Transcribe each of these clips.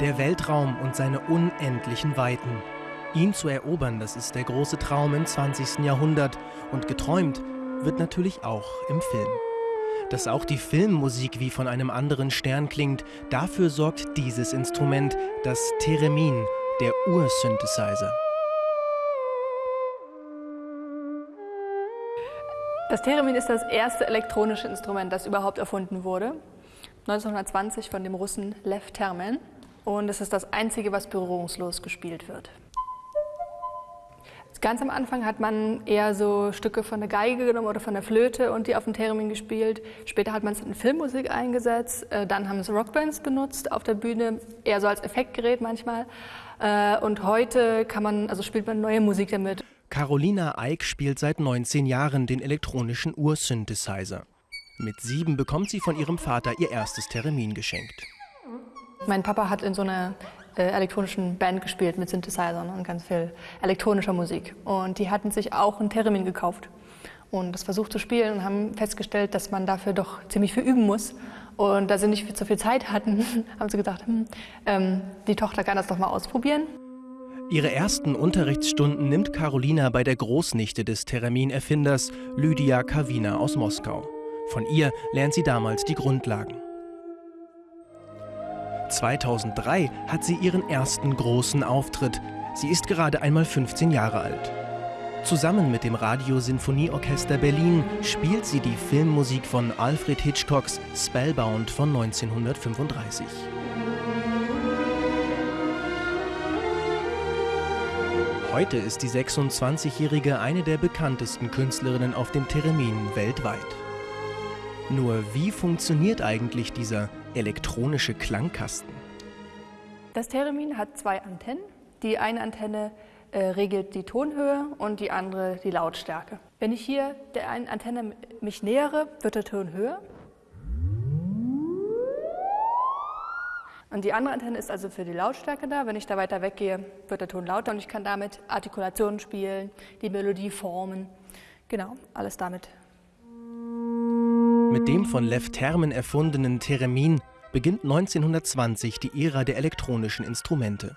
Der Weltraum und seine unendlichen Weiten. Ihn zu erobern, das ist der große Traum im 20. Jahrhundert. Und geträumt wird natürlich auch im Film. Dass auch die Filmmusik wie von einem anderen Stern klingt, dafür sorgt dieses Instrument, das Theremin, der Ursynthesizer. Das Theremin ist das erste elektronische Instrument, das überhaupt erfunden wurde. 1920 von dem Russen Lev Termen. Und es ist das einzige, was berührungslos gespielt wird. Ganz am Anfang hat man eher so Stücke von der Geige genommen oder von der Flöte und die auf dem Theremin gespielt. Später hat man es in Filmmusik eingesetzt. Äh, dann haben es Rockbands benutzt auf der Bühne, eher so als Effektgerät manchmal. Äh, und heute kann man, also spielt man neue Musik damit. Carolina Eick spielt seit 19 Jahren den elektronischen Ursynthesizer. Mit sieben bekommt sie von ihrem Vater ihr erstes Theremin geschenkt. Mein Papa hat in so einer äh, elektronischen Band gespielt mit Synthesizern und ganz viel elektronischer Musik. Und die hatten sich auch ein Theremin gekauft und das versucht zu spielen und haben festgestellt, dass man dafür doch ziemlich viel üben muss. Und da sie nicht so viel Zeit hatten, haben sie gedacht, hm, ähm, die Tochter kann das doch mal ausprobieren. Ihre ersten Unterrichtsstunden nimmt Carolina bei der Großnichte des Theremin-Erfinders Lydia Kawina aus Moskau. Von ihr lernt sie damals die Grundlagen. 2003 hat sie ihren ersten großen Auftritt. Sie ist gerade einmal 15 Jahre alt. Zusammen mit dem Radiosinfonieorchester Berlin spielt sie die Filmmusik von Alfred Hitchcocks Spellbound von 1935. Heute ist die 26-Jährige eine der bekanntesten Künstlerinnen auf dem Theremin weltweit. Nur wie funktioniert eigentlich dieser elektronische Klangkasten? Das Theremin hat zwei Antennen. Die eine Antenne äh, regelt die Tonhöhe und die andere die Lautstärke. Wenn ich hier der einen Antenne mich nähere, wird der Ton höher. Und die andere Antenne ist also für die Lautstärke da. Wenn ich da weiter weggehe, wird der Ton lauter und ich kann damit Artikulationen spielen, die Melodie formen. Genau, alles damit. Mit dem von Lev Termen erfundenen Theremin beginnt 1920 die Ära der elektronischen Instrumente.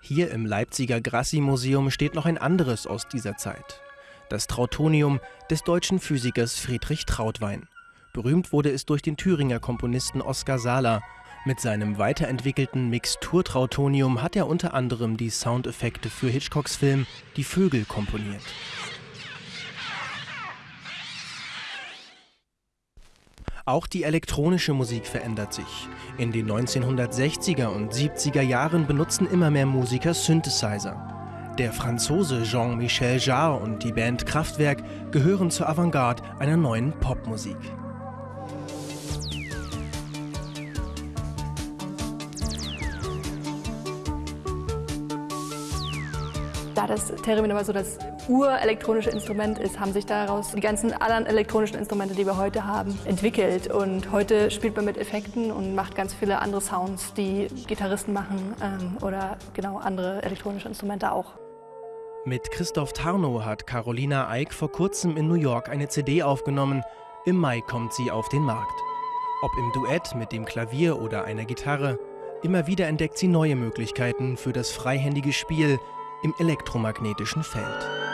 Hier im Leipziger Grassi-Museum steht noch ein anderes aus dieser Zeit. Das Trautonium des deutschen Physikers Friedrich Trautwein. Berühmt wurde es durch den Thüringer Komponisten Oskar Sala, mit seinem weiterentwickelten Mixturtrautonium hat er unter anderem die Soundeffekte für Hitchcocks Film Die Vögel komponiert. Auch die elektronische Musik verändert sich. In den 1960er und 70er Jahren benutzen immer mehr Musiker Synthesizer. Der Franzose Jean-Michel Jarre und die Band Kraftwerk gehören zur Avantgarde einer neuen Popmusik. Da das Theremin aber so das urelektronische Instrument ist, haben sich daraus die ganzen anderen elektronischen Instrumente, die wir heute haben, entwickelt. Und heute spielt man mit Effekten und macht ganz viele andere Sounds, die Gitarristen machen ähm, oder genau andere elektronische Instrumente auch. Mit Christoph Tarnow hat Carolina Eick vor kurzem in New York eine CD aufgenommen. Im Mai kommt sie auf den Markt. Ob im Duett mit dem Klavier oder einer Gitarre, immer wieder entdeckt sie neue Möglichkeiten für das freihändige Spiel, im elektromagnetischen Feld.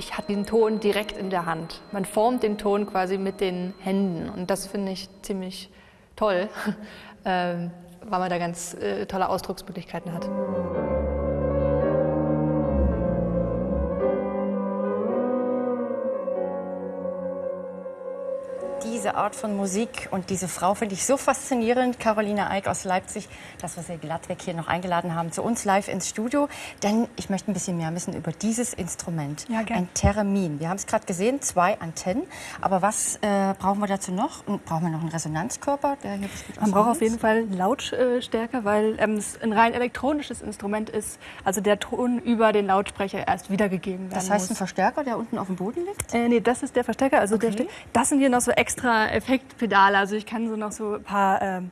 Ich hatte den Ton direkt in der Hand. Man formt den Ton quasi mit den Händen und das finde ich ziemlich toll, ähm, weil man da ganz äh, tolle Ausdrucksmöglichkeiten hat. Diese Art von Musik und diese Frau finde ich so faszinierend, Caroline Eick aus Leipzig, dass wir sie glattweg hier noch eingeladen haben zu uns live ins Studio. Denn ich möchte ein bisschen mehr wissen über dieses Instrument, ja, ein Theremin. Wir haben es gerade gesehen, zwei Antennen. Aber was äh, brauchen wir dazu noch? Brauchen wir noch einen Resonanzkörper? Der hier Man braucht auf jeden Fall einen Lautstärker, weil ähm, es ein rein elektronisches Instrument ist. Also der Ton über den Lautsprecher erst wiedergegeben werden Das heißt ein Verstärker, der unten auf dem Boden liegt? Äh, nee, das ist der Verstärker. Also okay. der, das sind hier noch so extra extra Effektpedale. Also ich kann so noch so ein paar ähm,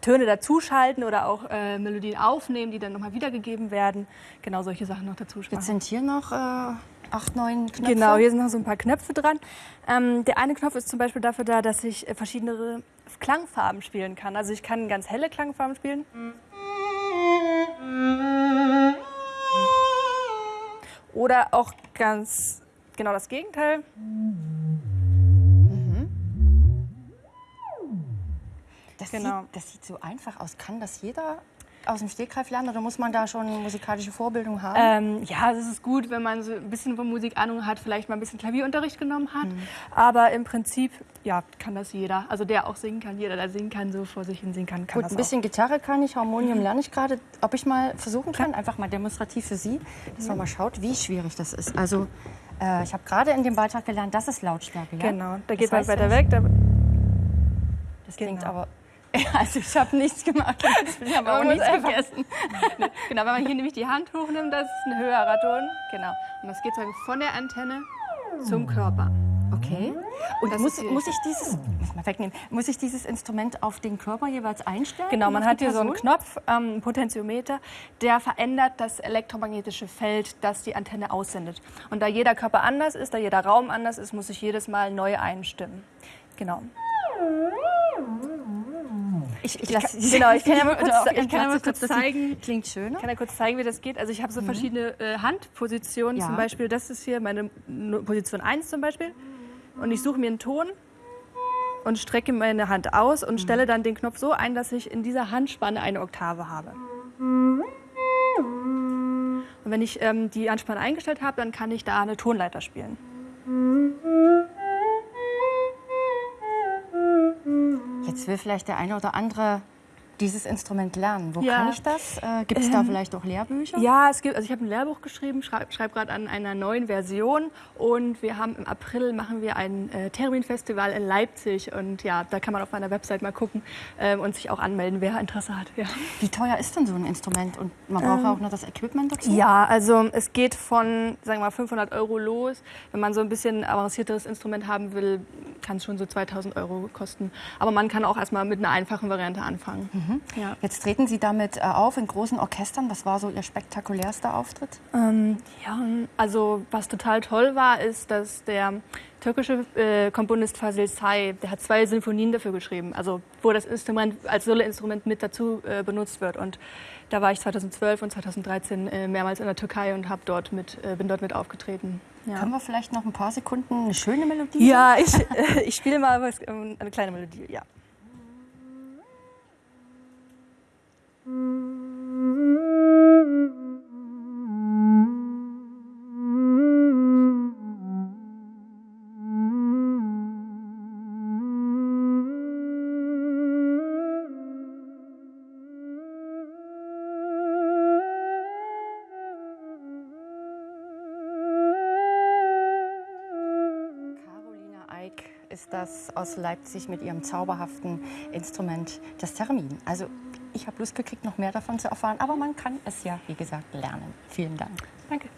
Töne dazuschalten oder auch äh, Melodien aufnehmen, die dann nochmal wiedergegeben werden. Genau solche Sachen noch dazu Jetzt sind hier noch äh, acht, neun Knöpfe. Genau, hier sind noch so ein paar Knöpfe dran. Ähm, der eine Knopf ist zum Beispiel dafür da, dass ich äh, verschiedene Klangfarben spielen kann. Also ich kann ganz helle Klangfarben spielen. Oder auch ganz genau das Gegenteil. Das, Genau. sieht, das sieht so einfach aus. Kann das jeder aus dem Stegreif lernen oder muss man da schon musikalische Vorbildung haben? Ähm, ja, es ist gut, wenn man so ein bisschen von Musik Ahnung hat, vielleicht mal ein bisschen Klavierunterricht genommen hat. Aber im Prinzip, ja, kann das jeder. Also der auch singen kann, jeder, der singen kann, so vor sich hin singen kann, kann Gut, ein bisschen Gitarre kann ich, Harmonium lerne ich gerade. Ob ich mal versuchen kann, einfach mal demonstrativ für Sie, dass man mal schaut, wie schwierig das ist. Also äh, ich habe gerade in dem Beitrag gelernt, das ist Lautstärke. auch. Ja? Genau, da Das geht man weiter weg. Da, Das klingt Genau. aber... Also ich habe nichts gemacht. Ich aber auch nichts vergessen. genau, wenn man hier nämlich die Hand hochnimmt, das ist ein höherer Ton. Genau. Und das geht sozusagen von der Antenne zum Körper. Okay. Und Das muss, muss ich dieses muss mal wegnehmen, muss ich dieses Instrument auf den Körper jeweils einstellen? Genau, man hat hier so einen? Knopf, ähm, einen Potentiometer, der verändert das elektromagnetische Feld, das die Antenne aussendet. Und da jeder Körper anders ist, da jeder Raum anders ist, muss ich jedes Mal neu einstimmen. Genau. Ich, ich, Ich lasse kann- genau, ich kann ja mal kurz- ich kann ja mal kurz sitzen, das zeigen. Klingt schöner. Ich kann ja kurz zeigen, wie das geht. Also ich habe so verschiedene äh, Handpositionen. Ja. Zum Beispiel, das ist hier meine Position 1 zum Beispiel. Und ich suche mir einen Ton und strecke meine Hand aus und stelle dann den Knopf so ein, dass ich in dieser Handspanne eine Oktave habe. Und wenn ich ähm, die Anspanne eingestellt habe, dann kann ich da eine Tonleiter spielen. Jetzt will vielleicht der eine oder andere dieses Instrument lernen. Wo Ja. kann ich das? Äh, Gibt es da vielleicht auch Lehrbücher? Ja, es gibt, also ich habe ein Lehrbuch geschrieben, schreibe schreib gerade an einer neuen Version und wir haben im April machen wir ein äh, Theremin-Festival in Leipzig und ja, da kann man auf meiner Website mal gucken ähm, und sich auch anmelden, wer Interesse hat. Ja. Wie teuer ist denn so ein Instrument? Und man braucht auch noch das Equipment dazu? Ja, also es geht von, sagen wir mal, 500 Euro los. Wenn man so ein bisschen avancierteres Instrument haben will, kann es schon so 2000 Euro kosten. Aber man kann auch erstmal mit einer einfachen Variante anfangen. Ja. Jetzt treten Sie damit äh, auf in großen Orchestern. Was war so Ihr spektakulärster Auftritt? Ähm, ja, also was total toll war, ist, dass der türkische äh, Komponist Fazil Say, der hat zwei Sinfonien dafür geschrieben, also wo das Instrument als Soloinstrument mit dazu äh, benutzt wird. Und da war ich 2012 und 2013 äh, mehrmals in der Türkei und hab dort mit, äh, bin dort mit aufgetreten. Ja. Können wir vielleicht noch ein paar Sekunden eine schöne Melodie? Ja, ich, äh, ich spiele mal was, ähm, eine kleine Melodie, ja. Ist das aus Leipzig mit ihrem zauberhaften Instrument, das Termin. Also ich habe Lust gekriegt, noch mehr davon zu erfahren, aber man kann es ja, wie gesagt, lernen. Vielen Dank. Danke.